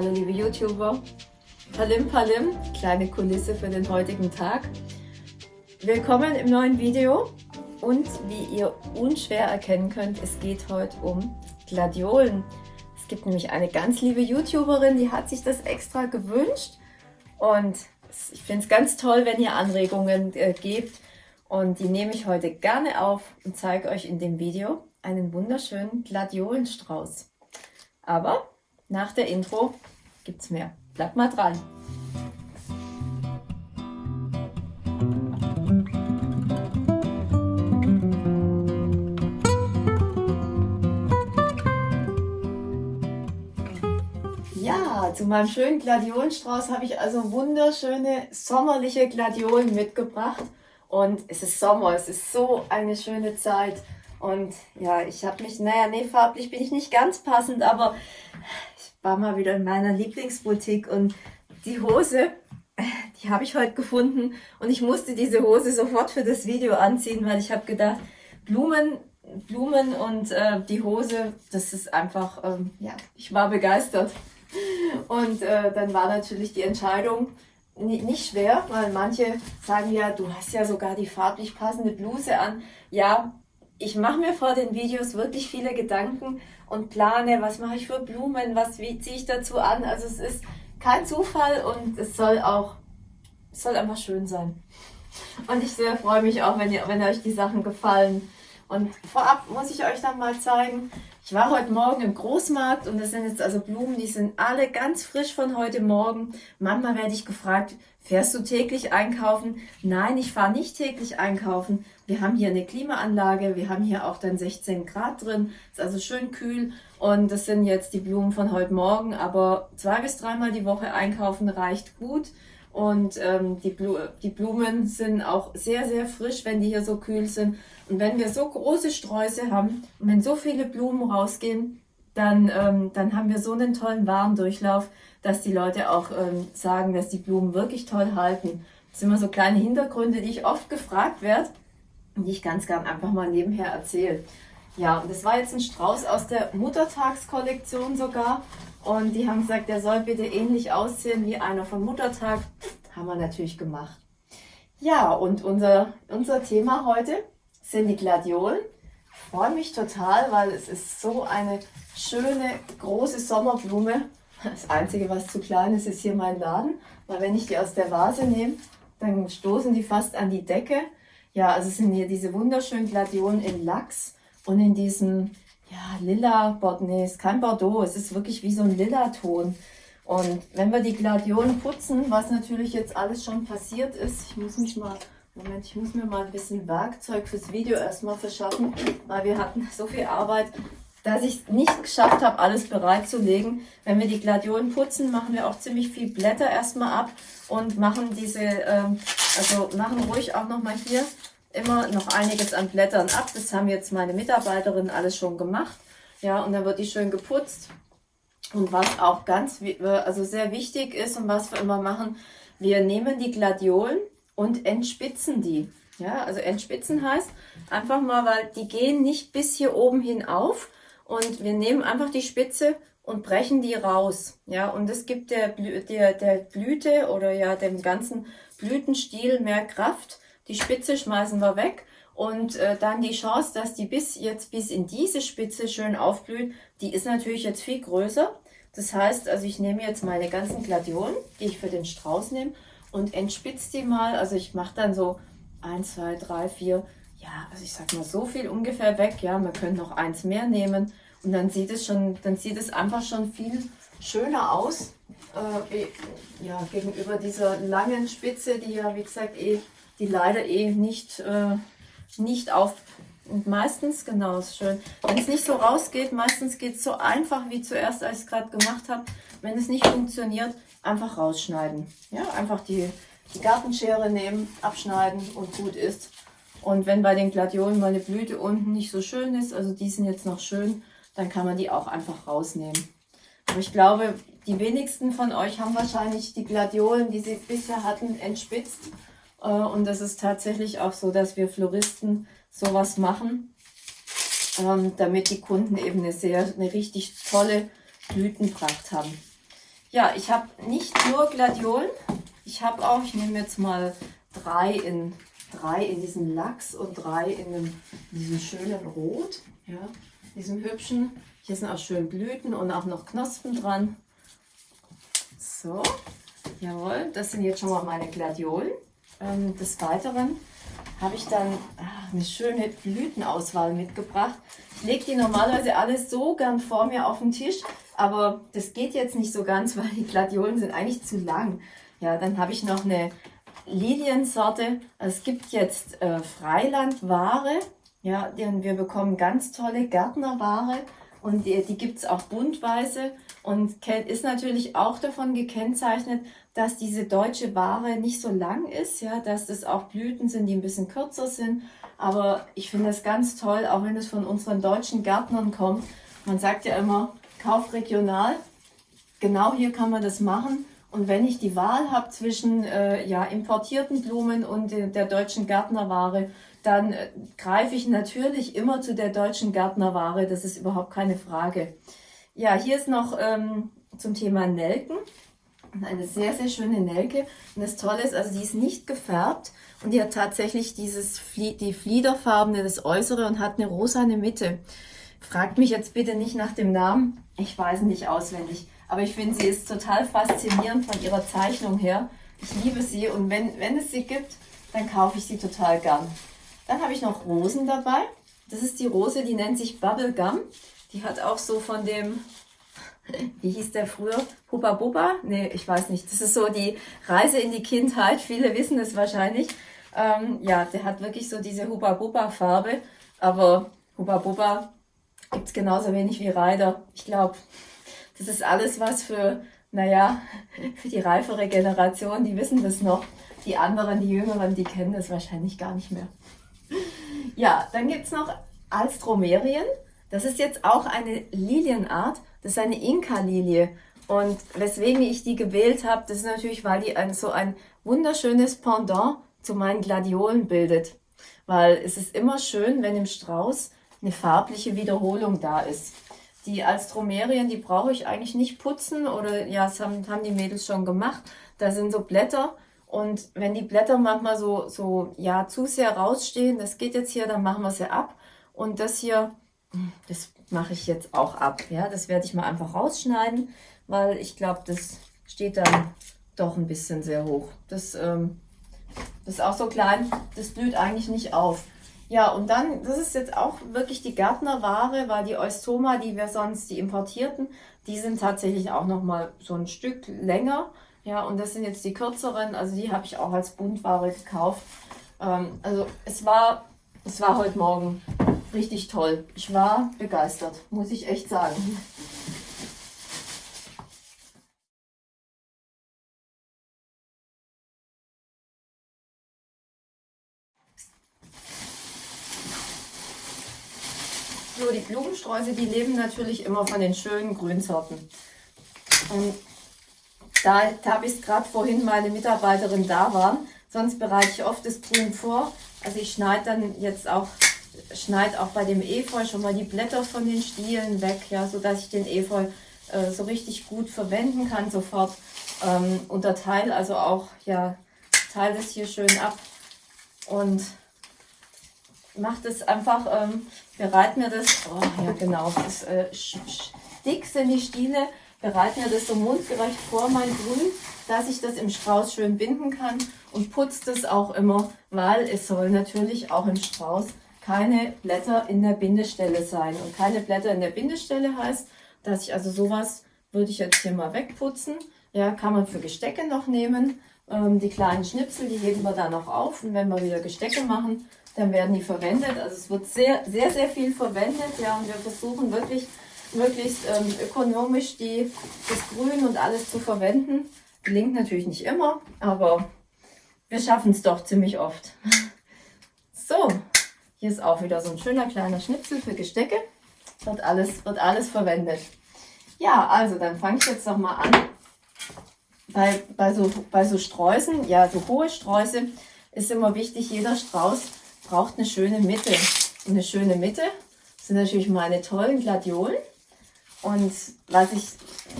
Hallo liebe YouTuber, Palim Palim, kleine Kulisse für den heutigen Tag. Willkommen im neuen Video und wie ihr unschwer erkennen könnt, es geht heute um Gladiolen. Es gibt nämlich eine ganz liebe YouTuberin, die hat sich das extra gewünscht und ich finde es ganz toll, wenn ihr Anregungen äh, gebt und die nehme ich heute gerne auf und zeige euch in dem Video einen wunderschönen Gladiolenstrauß. Aber nach der Intro es mehr. Bleibt mal dran! Ja, zu meinem schönen Gladiolenstrauß habe ich also wunderschöne sommerliche Gladiolen mitgebracht. Und es ist Sommer, es ist so eine schöne Zeit. Und ja, ich habe mich, naja, nee, farblich bin ich nicht ganz passend, aber war mal wieder in meiner Lieblingsboutique und die Hose, die habe ich heute gefunden und ich musste diese Hose sofort für das Video anziehen, weil ich habe gedacht, Blumen, Blumen und äh, die Hose, das ist einfach, ähm, ja, ich war begeistert. Und äh, dann war natürlich die Entscheidung nicht schwer, weil manche sagen ja, du hast ja sogar die farblich passende Bluse an. Ja, ich mache mir vor den Videos wirklich viele Gedanken und plane, was mache ich für Blumen, was wie ziehe ich dazu an. Also es ist kein Zufall und es soll auch, es soll einfach schön sein. Und ich sehr freue mich auch, wenn, ihr, wenn euch die Sachen gefallen. Und vorab muss ich euch dann mal zeigen, ich war heute Morgen im Großmarkt und das sind jetzt also Blumen, die sind alle ganz frisch von heute Morgen. Manchmal werde ich gefragt, fährst du täglich einkaufen? Nein, ich fahre nicht täglich einkaufen. Wir haben hier eine Klimaanlage, wir haben hier auch dann 16 Grad drin, ist also schön kühl und das sind jetzt die Blumen von heute Morgen, aber zwei bis dreimal die Woche einkaufen reicht gut. Und ähm, die, Blu die Blumen sind auch sehr, sehr frisch, wenn die hier so kühl sind. Und wenn wir so große Sträuße haben und wenn so viele Blumen rausgehen, dann, ähm, dann haben wir so einen tollen Warendurchlauf, dass die Leute auch ähm, sagen, dass die Blumen wirklich toll halten. Das sind immer so kleine Hintergründe, die ich oft gefragt werde und die ich ganz gern einfach mal nebenher erzähle. Ja, und das war jetzt ein Strauß aus der Muttertagskollektion sogar. Und die haben gesagt, der soll bitte ähnlich aussehen wie einer von Muttertag. Haben wir natürlich gemacht. Ja, und unser, unser Thema heute sind die Gladiolen. Ich freue mich total, weil es ist so eine schöne, große Sommerblume. Das Einzige, was zu klein ist, ist hier mein Laden. Weil wenn ich die aus der Vase nehme, dann stoßen die fast an die Decke. Ja, also sind hier diese wunderschönen Gladiolen in Lachs und in diesem ja, lila, nee, ist kein Bordeaux, es ist wirklich wie so ein lila Ton. Und wenn wir die Gladiolen putzen, was natürlich jetzt alles schon passiert ist, ich muss mich mal Moment, ich muss mir mal ein bisschen Werkzeug fürs Video erstmal verschaffen, weil wir hatten so viel Arbeit, dass ich nicht geschafft habe, alles bereitzulegen. Wenn wir die Gladiolen putzen, machen wir auch ziemlich viel Blätter erstmal ab und machen diese, ähm, also machen ruhig auch nochmal hier immer noch einiges an Blättern ab. Das haben jetzt meine Mitarbeiterinnen alles schon gemacht. Ja, und dann wird die schön geputzt. Und was auch ganz, also sehr wichtig ist und was wir immer machen, wir nehmen die Gladiolen und entspitzen die. Ja, also entspitzen heißt einfach mal, weil die gehen nicht bis hier oben hin auf und wir nehmen einfach die Spitze und brechen die raus. Ja, und es gibt der, der, der Blüte oder ja dem ganzen Blütenstiel mehr Kraft. Die Spitze schmeißen wir weg und äh, dann die Chance, dass die bis jetzt bis in diese Spitze schön aufblüht, die ist natürlich jetzt viel größer. Das heißt, also ich nehme jetzt meine ganzen Gladiolen, die ich für den Strauß nehme und entspitze die mal. Also ich mache dann so 1, 2, 3, 4, ja, also ich sag mal so viel ungefähr weg. Ja, man könnte noch eins mehr nehmen und dann sieht es schon, dann sieht es einfach schon viel schöner aus. Äh, ja, gegenüber dieser langen Spitze, die ja, wie gesagt, eh, die leider eh nicht, äh, nicht auf und meistens, genau, ist schön. Wenn es nicht so rausgeht, meistens geht es so einfach wie zuerst, als ich es gerade gemacht habe. Wenn es nicht funktioniert, einfach rausschneiden. Ja, einfach die, die Gartenschere nehmen, abschneiden und gut ist. Und wenn bei den Gladiolen mal eine Blüte unten nicht so schön ist, also die sind jetzt noch schön, dann kann man die auch einfach rausnehmen. Aber ich glaube, die wenigsten von euch haben wahrscheinlich die Gladiolen, die sie bisher hatten, entspitzt. Äh, und das ist tatsächlich auch so, dass wir Floristen sowas machen, ähm, damit die Kunden eben eine sehr, eine richtig tolle Blütenpracht haben. ja, ich habe nicht nur Gladiolen, ich habe auch, ich nehme jetzt mal drei in, drei in diesem Lachs und drei in, dem, in diesem schönen Rot, ja, diesem hübschen. Hier sind auch schön Blüten und auch noch Knospen dran. So, jawohl, das sind jetzt schon mal meine Gladiolen. Ähm, des Weiteren habe ich dann ach, eine schöne Blütenauswahl mitgebracht. Ich lege die normalerweise alles so gern vor mir auf den Tisch, aber das geht jetzt nicht so ganz, weil die Gladiolen sind eigentlich zu lang. Ja, dann habe ich noch eine Liliensorte. Es gibt jetzt äh, Freilandware. Ja, denn wir bekommen ganz tolle Gärtnerware und die, die gibt es auch buntweise und ist natürlich auch davon gekennzeichnet, dass diese deutsche Ware nicht so lang ist, ja, dass das auch Blüten sind, die ein bisschen kürzer sind. Aber ich finde das ganz toll, auch wenn es von unseren deutschen Gärtnern kommt. Man sagt ja immer, kauf regional. Genau hier kann man das machen. Und wenn ich die Wahl habe zwischen äh, ja, importierten Blumen und de der deutschen Gärtnerware, dann äh, greife ich natürlich immer zu der deutschen Gärtnerware. Das ist überhaupt keine Frage. Ja, hier ist noch ähm, zum Thema Nelken. Eine sehr, sehr schöne Nelke. Und das Tolle ist, also die ist nicht gefärbt und die hat tatsächlich dieses die Fliederfarbene, das Äußere und hat eine rosane Mitte. Fragt mich jetzt bitte nicht nach dem Namen. Ich weiß nicht auswendig. Aber ich finde, sie ist total faszinierend von ihrer Zeichnung her. Ich liebe sie und wenn, wenn es sie gibt, dann kaufe ich sie total gern. Dann habe ich noch Rosen dabei. Das ist die Rose, die nennt sich Bubblegum. Die hat auch so von dem, wie hieß der früher? Hubba Bubba? Nee, ich weiß nicht. Das ist so die Reise in die Kindheit. Viele wissen es wahrscheinlich. Ähm, ja, der hat wirklich so diese Hubba Bubba Farbe. Aber Hubba Bubba gibt es genauso wenig wie Reider. Ich glaube, das ist alles was für, naja, für die reifere Generation, die wissen das noch. Die anderen, die Jüngeren, die kennen das wahrscheinlich gar nicht mehr. Ja, dann gibt es noch Alstromerien. Das ist jetzt auch eine Lilienart. Das ist eine Inka-Lilie. Und weswegen ich die gewählt habe, das ist natürlich, weil die ein, so ein wunderschönes Pendant zu meinen Gladiolen bildet. Weil es ist immer schön, wenn im Strauß eine farbliche Wiederholung da ist. Die Alstromerien, die brauche ich eigentlich nicht putzen oder ja, das haben, haben die Mädels schon gemacht. Da sind so Blätter und wenn die Blätter manchmal so, so ja, zu sehr rausstehen, das geht jetzt hier, dann machen wir sie ab. Und das hier, das mache ich jetzt auch ab. Ja, das werde ich mal einfach rausschneiden, weil ich glaube, das steht dann doch ein bisschen sehr hoch. Das, ähm, das ist auch so klein, das blüht eigentlich nicht auf. Ja, und dann, das ist jetzt auch wirklich die Gärtnerware, weil die Eustoma, die wir sonst, die importierten, die sind tatsächlich auch nochmal so ein Stück länger. Ja, und das sind jetzt die kürzeren, also die habe ich auch als Buntware gekauft. Ähm, also es war, es war heute Morgen richtig toll. Ich war begeistert, muss ich echt sagen. So, die Blumensträuße, die leben natürlich immer von den schönen Grünsorten. Und da, da habe ich gerade vorhin meine Mitarbeiterin da waren, sonst bereite ich oft das Grün vor. Also ich schneide dann jetzt auch, schneide auch bei dem Efeu schon mal die Blätter von den Stielen weg, ja, sodass ich den Efeu äh, so richtig gut verwenden kann sofort. Ähm, unterteile also auch, ja, teile das hier schön ab und mache das einfach, ähm, bereite mir das, oh ja genau, das äh, dick sind die Stiele, bereite mir das so mundgerecht vor, mein Grün, dass ich das im Strauß schön binden kann und putze das auch immer, weil es soll natürlich auch im Strauß keine Blätter in der Bindestelle sein. Und keine Blätter in der Bindestelle heißt, dass ich also sowas würde ich jetzt hier mal wegputzen. Ja, kann man für Gestecke noch nehmen. Ähm, die kleinen Schnipsel, die heben wir dann noch auf. Und wenn wir wieder Gestecke machen, dann werden die verwendet. Also es wird sehr, sehr, sehr viel verwendet. Ja, und wir versuchen wirklich möglichst ähm, ökonomisch die, das Grün und alles zu verwenden. Gelingt natürlich nicht immer, aber wir schaffen es doch ziemlich oft. So, hier ist auch wieder so ein schöner kleiner Schnipsel für Gestecke. Wird alles, wird alles verwendet. Ja, also dann fange ich jetzt noch mal an. Bei, bei, so, bei so Sträußen, ja, so hohe Sträuße ist immer wichtig, jeder Strauß braucht eine schöne Mitte. Und eine schöne Mitte sind natürlich meine tollen Gladiolen. Und was ich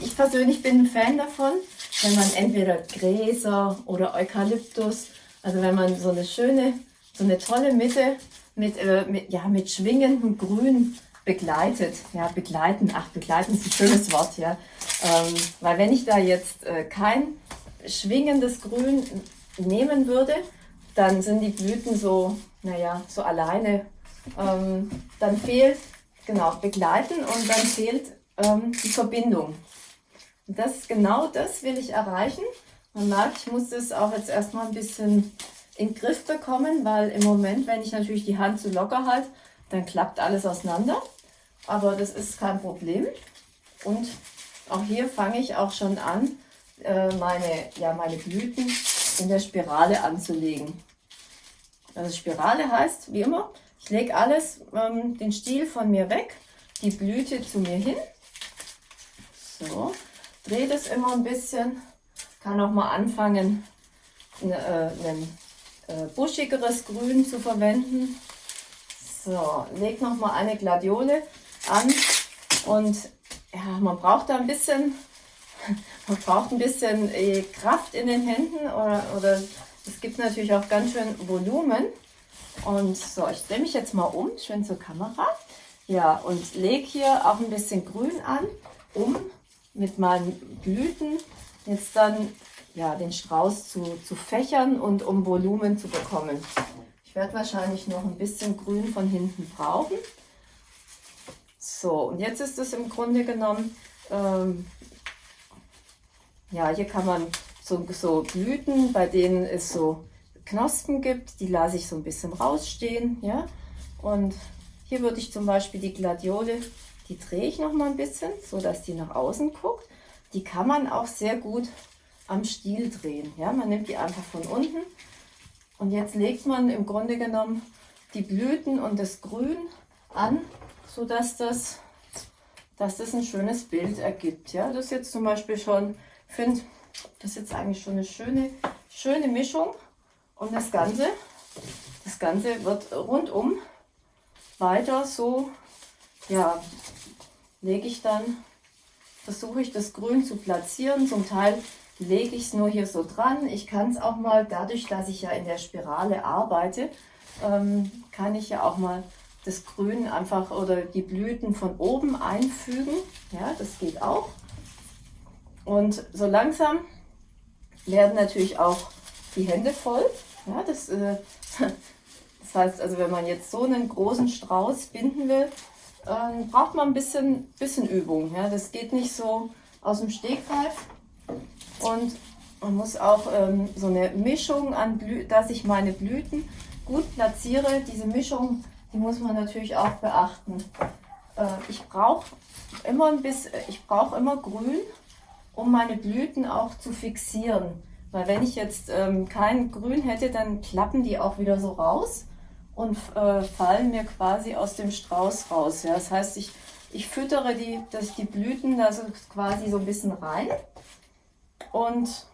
ich persönlich bin ein Fan davon, wenn man entweder Gräser oder Eukalyptus, also wenn man so eine schöne, so eine tolle Mitte mit, äh, mit, ja, mit schwingendem Grün begleitet. Ja, begleiten, ach, begleiten ist ein schönes Wort, ja. Ähm, weil wenn ich da jetzt äh, kein schwingendes Grün nehmen würde, dann sind die Blüten so, naja, so alleine. Ähm, dann fehlt, genau, begleiten und dann fehlt ähm, die Verbindung. Das, genau das will ich erreichen. Man merkt, ich muss das auch jetzt erstmal ein bisschen in den Griff bekommen, weil im Moment, wenn ich natürlich die Hand zu locker halte, dann klappt alles auseinander. Aber das ist kein Problem. Und auch hier fange ich auch schon an, äh, meine, ja, meine Blüten in der Spirale anzulegen. Also Spirale heißt, wie immer, ich lege alles, ähm, den Stiel von mir weg, die Blüte zu mir hin. So, drehe das immer ein bisschen, kann auch mal anfangen, ein, äh, buschigeres Grün zu verwenden. So, leg noch mal eine Gladiole an und ja, man braucht da ein bisschen, man braucht ein bisschen äh, Kraft in den Händen oder, oder es gibt natürlich auch ganz schön Volumen. Und so, ich drehe mich jetzt mal um, schön zur Kamera. Ja, und lege hier auch ein bisschen Grün an, um mit meinen Blüten jetzt dann ja, den Strauß zu, zu fächern und um Volumen zu bekommen. Ich werde wahrscheinlich noch ein bisschen Grün von hinten brauchen. So, und jetzt ist es im Grunde genommen, ähm, ja, hier kann man so, so Blüten, bei denen es so Knospen gibt, die lasse ich so ein bisschen rausstehen, ja. Und hier würde ich zum Beispiel die Gladiole, die drehe ich noch mal ein bisschen, so dass die nach außen guckt. Die kann man auch sehr gut am Stiel drehen, ja. Man nimmt die einfach von unten und jetzt legt man im Grunde genommen die Blüten und das Grün an, so dass das, dass das ein schönes Bild ergibt. Ja, das ist jetzt zum Beispiel schon, finde das ist jetzt eigentlich schon eine schöne, schöne Mischung. Und das Ganze, das Ganze wird rundum weiter so, ja, lege ich dann, versuche ich das Grün zu platzieren. Zum Teil lege ich es nur hier so dran. Ich kann es auch mal, dadurch, dass ich ja in der Spirale arbeite, ähm, kann ich ja auch mal das Grün einfach oder die Blüten von oben einfügen. Ja, das geht auch. Und so langsam werden natürlich auch die Hände voll. Ja, das, äh, das heißt, also wenn man jetzt so einen großen Strauß binden will, äh, braucht man ein bisschen, bisschen Übung. Ja, das geht nicht so aus dem Stegreif. Und man muss auch ähm, so eine Mischung an, Blü dass ich meine Blüten gut platziere. Diese Mischung, die muss man natürlich auch beachten. Äh, ich brauche immer ein bisschen, ich brauche immer Grün, um meine Blüten auch zu fixieren. Weil wenn ich jetzt ähm, kein Grün hätte, dann klappen die auch wieder so raus und äh, fallen mir quasi aus dem Strauß raus. Ja? Das heißt, ich, ich füttere die, dass die Blüten da so quasi so ein bisschen rein. Und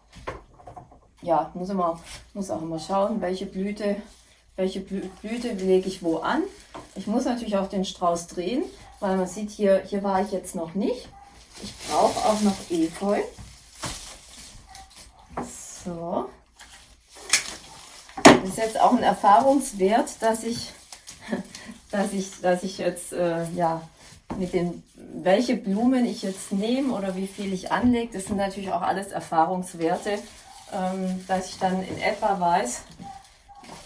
ja, muss, immer, muss auch immer schauen, welche Blüte, welche Blüte lege ich wo an. Ich muss natürlich auch den Strauß drehen, weil man sieht hier, hier war ich jetzt noch nicht. Ich brauche auch noch Efeu. So. Das ist jetzt auch ein Erfahrungswert, dass ich, dass ich, dass ich jetzt, äh, ja, mit den, welche Blumen ich jetzt nehme oder wie viel ich anlege, das sind natürlich auch alles Erfahrungswerte, ähm, dass ich dann in etwa weiß,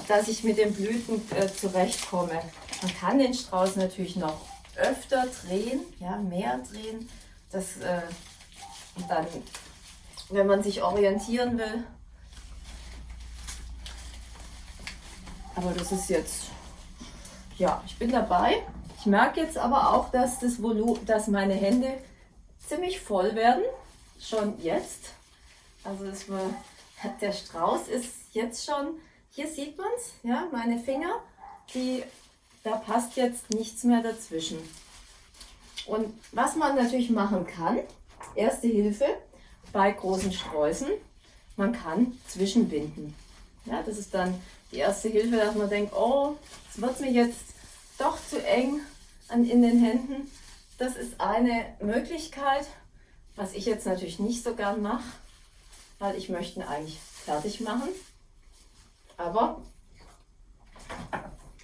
dass ich mit den Blüten äh, zurechtkomme. Man kann den Strauß natürlich noch öfter drehen, ja, mehr drehen. Das, äh, dann wenn man sich orientieren will. Aber das ist jetzt, ja, ich bin dabei. Ich merke jetzt aber auch, dass, das Volu dass meine Hände ziemlich voll werden, schon jetzt. Also das war, der Strauß ist jetzt schon, hier sieht man es, ja, meine Finger, die, da passt jetzt nichts mehr dazwischen. Und was man natürlich machen kann, erste Hilfe, bei großen Sträußen. Man kann zwischenbinden. Ja, das ist dann die erste Hilfe, dass man denkt, oh, es wird mir jetzt doch zu eng an, in den Händen. Das ist eine Möglichkeit, Was ich jetzt natürlich nicht so gern mache, weil ich möchte ihn eigentlich fertig machen. Aber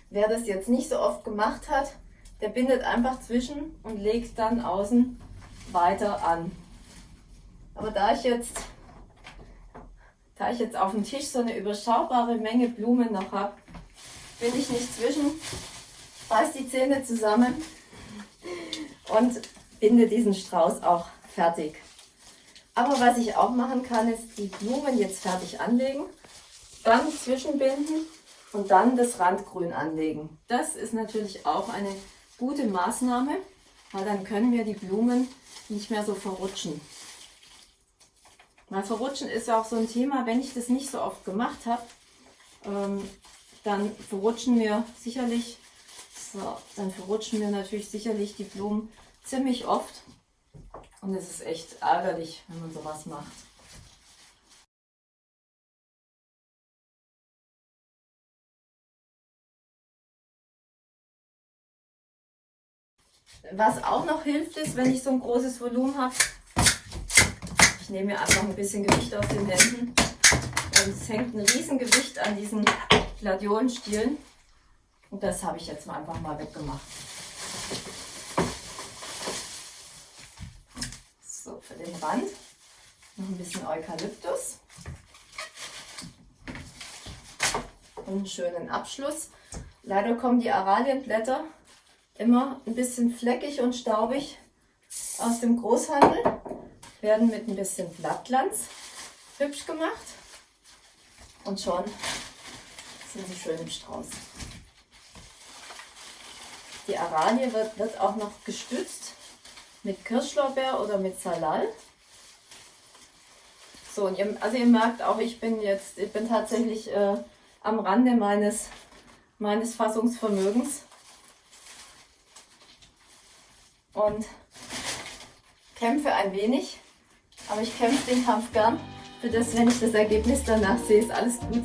wer das jetzt nicht so oft gemacht hat, der bindet einfach zwischen und legt dann außen weiter an. Aber da ich jetzt, da ich jetzt auf dem Tisch so eine überschaubare Menge Blumen noch habe, bin ich nicht zwischen, beiß die Zähne zusammen und binde diesen Strauß auch fertig. Aber was ich auch machen kann, ist die Blumen jetzt fertig anlegen, dann zwischenbinden und dann das Randgrün anlegen. Das ist natürlich auch eine gute Maßnahme, weil dann können wir die Blumen nicht mehr so verrutschen. Weil verrutschen ist ja auch so ein Thema, wenn ich das nicht so oft gemacht habe, ähm, dann verrutschen wir sicherlich, so, dann verrutschen wir natürlich sicherlich die Blumen ziemlich oft. Und es ist echt ärgerlich, wenn man sowas macht. Was auch noch hilft, ist, wenn ich so ein großes Volumen habe, ich nehme mir einfach ein bisschen Gewicht aus den Händen. Und es hängt ein Riesengewicht an diesen Gladiolenstielen. Und das habe ich jetzt mal einfach mal weggemacht. So, für den Rand noch ein bisschen Eukalyptus. Und einen schönen Abschluss. Leider kommen die Aralienblätter immer ein bisschen fleckig und staubig aus dem Großhandel. Werden mit ein bisschen Blattglanz hübsch gemacht. Und schon sind sie schön im Strauß. Die Aralie wird, wird auch noch gestützt mit Kirschlorbeer oder mit Salal. So, und ihr, also ihr merkt auch, ich bin jetzt, ich bin tatsächlich äh, am Rande meines, meines Fassungsvermögens. Und kämpfe ein wenig, aber ich kämpfe den Kampf gern. Für das, wenn ich das Ergebnis danach sehe, ist alles gut.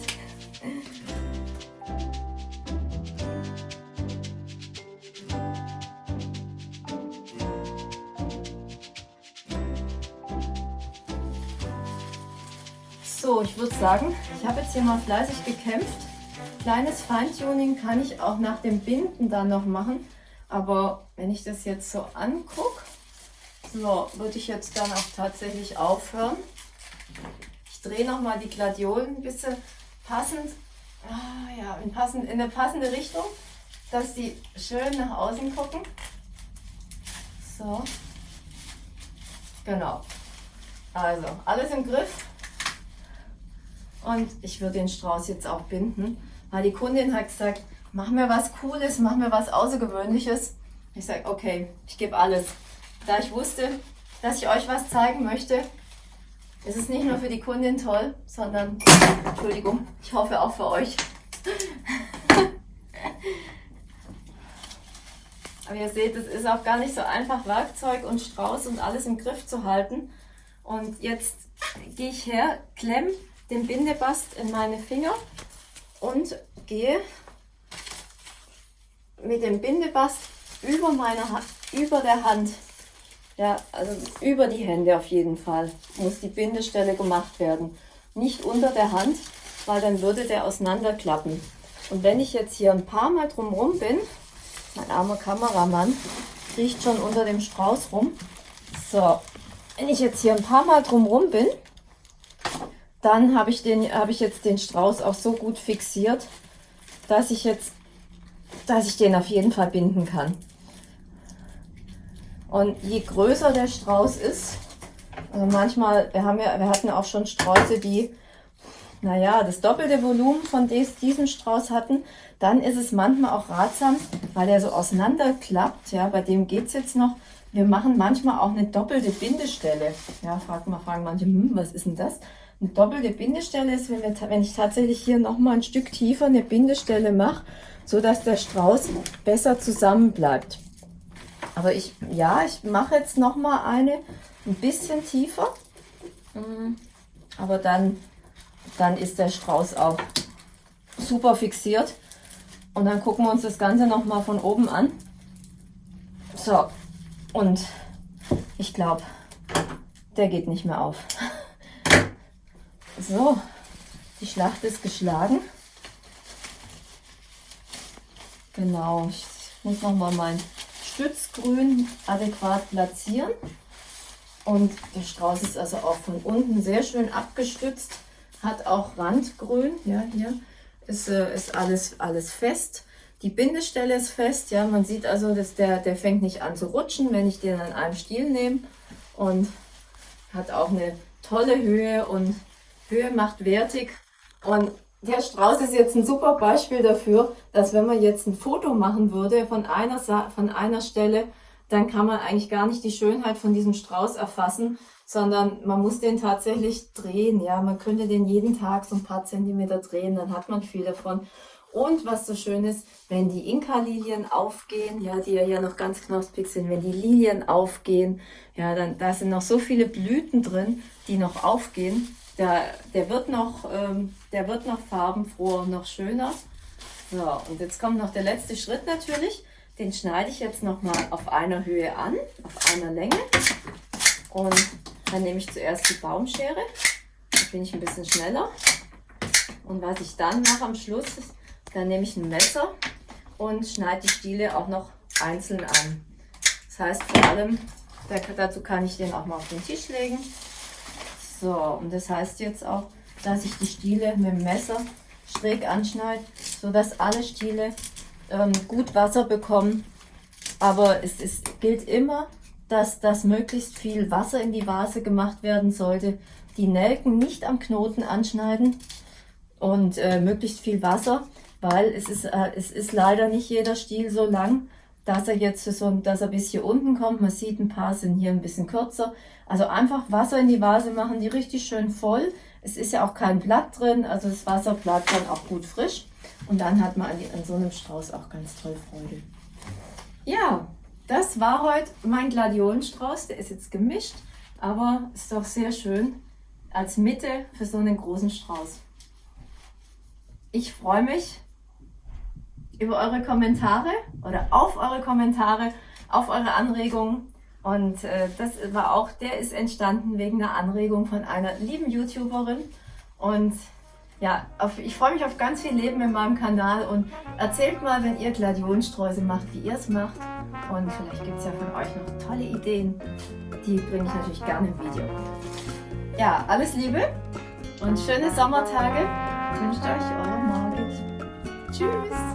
Würde sagen, ich habe jetzt hier mal fleißig gekämpft. Kleines Feintuning kann ich auch nach dem Binden dann noch machen. Aber wenn ich das jetzt so angucke, so, würde ich jetzt dann auch tatsächlich aufhören. Ich drehe nochmal die Gladiolen ein bisschen passend, ah, ja, in, passend, in eine passende Richtung, dass die schön nach außen gucken. So, genau. Also, alles im Griff. Und ich würde den Strauß jetzt auch binden, weil die Kundin hat gesagt, mach mir was Cooles, mach mir was Außergewöhnliches. Ich sage, okay, ich gebe alles. Da ich wusste, dass ich euch was zeigen möchte, ist es nicht nur für die Kundin toll, sondern, Entschuldigung, ich hoffe auch für euch. Aber ihr seht, es ist auch gar nicht so einfach, Werkzeug und Strauß und alles im Griff zu halten. Und jetzt gehe ich her, klemme den Bindebast in meine Finger und gehe mit dem Bindebast über, meine, über der Hand, ja, also über die Hände auf jeden Fall, muss die Bindestelle gemacht werden. Nicht unter der Hand, weil dann würde der auseinanderklappen. Und wenn ich jetzt hier ein paar Mal drumherum bin, mein armer Kameramann riecht schon unter dem Strauß rum. So, wenn ich jetzt hier ein paar Mal drumherum bin, dann habe ich, den, ich jetzt den Strauß auch so gut fixiert, dass ich jetzt, dass ich den auf jeden Fall binden kann. Und je größer der Strauß ist, also manchmal, wir, haben ja, wir hatten auch schon Sträuße, die, naja, das doppelte Volumen von des, diesem Strauß hatten, dann ist es manchmal auch ratsam, weil der so auseinanderklappt, ja, bei dem geht es jetzt noch, wir machen manchmal auch eine doppelte Bindestelle. Ja, fragt mal, fragen manche, hm, was ist denn das? Eine doppelte Bindestelle ist, wenn, wir, wenn ich tatsächlich hier noch mal ein Stück tiefer eine Bindestelle mache, so dass der Strauß besser zusammen bleibt. Aber ich, ja, ich mache jetzt noch mal eine ein bisschen tiefer. Mm, aber dann, dann ist der Strauß auch super fixiert. Und dann gucken wir uns das Ganze noch mal von oben an. So, und ich glaube, der geht nicht mehr auf. So, die Schlacht ist geschlagen. Genau, ich muss nochmal mein Stützgrün adäquat platzieren. Und der Strauß ist also auch von unten sehr schön abgestützt, hat auch Randgrün, ja, hier ist, äh, ist alles, alles fest. Die Bindestelle ist fest, ja, man sieht also, dass der, der fängt nicht an zu rutschen, wenn ich den an einem Stiel nehme und hat auch eine tolle Höhe und Höhe macht wertig und der Strauß ist jetzt ein super Beispiel dafür, dass wenn man jetzt ein Foto machen würde von einer, von einer Stelle, dann kann man eigentlich gar nicht die Schönheit von diesem Strauß erfassen, sondern man muss den tatsächlich drehen. Ja, man könnte den jeden Tag so ein paar Zentimeter drehen, dann hat man viel davon. Und was so schön ist, wenn die Inka-Lilien aufgehen, ja, die ja hier noch ganz knospig sind, wenn die Lilien aufgehen, ja, dann da sind noch so viele Blüten drin, die noch aufgehen. Der, der, wird noch, ähm, der wird noch farbenfroher noch schöner. So, und jetzt kommt noch der letzte Schritt natürlich. Den schneide ich jetzt nochmal auf einer Höhe an, auf einer Länge. Und dann nehme ich zuerst die Baumschere. Da bin ich ein bisschen schneller. Und was ich dann mache am Schluss, ist, dann nehme ich ein Messer und schneide die Stiele auch noch einzeln an. Das heißt vor allem, dazu kann ich den auch mal auf den Tisch legen. So, und das heißt jetzt auch, dass ich die Stiele mit dem Messer schräg anschneide, sodass alle Stiele ähm, gut Wasser bekommen. Aber es ist, gilt immer, dass das möglichst viel Wasser in die Vase gemacht werden sollte. Die Nelken nicht am Knoten anschneiden und äh, möglichst viel Wasser, weil es ist, äh, es ist leider nicht jeder Stiel so lang, dass er jetzt so, dass er bis hier unten kommt. Man sieht, ein paar sind hier ein bisschen kürzer. Also einfach Wasser in die Vase machen, die richtig schön voll. Es ist ja auch kein Blatt drin, also das Wasser bleibt dann auch gut frisch. Und dann hat man an, an so einem Strauß auch ganz toll Freude. Ja, das war heute mein Gladiolenstrauß. Der ist jetzt gemischt, aber ist doch sehr schön als Mitte für so einen großen Strauß. Ich freue mich über eure Kommentare oder auf eure Kommentare, auf eure Anregungen. Und äh, das war auch, der ist entstanden wegen einer Anregung von einer lieben YouTuberin. Und ja, auf, ich freue mich auf ganz viel Leben in meinem Kanal und erzählt mal, wenn ihr Gladionensträuße macht, wie ihr es macht. Und vielleicht gibt es ja von euch noch tolle Ideen. Die bringe ich natürlich gerne im Video. Ja, alles Liebe und schöne Sommertage wünscht euch eure Margit. Tschüss!